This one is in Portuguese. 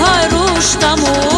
کار روش تموم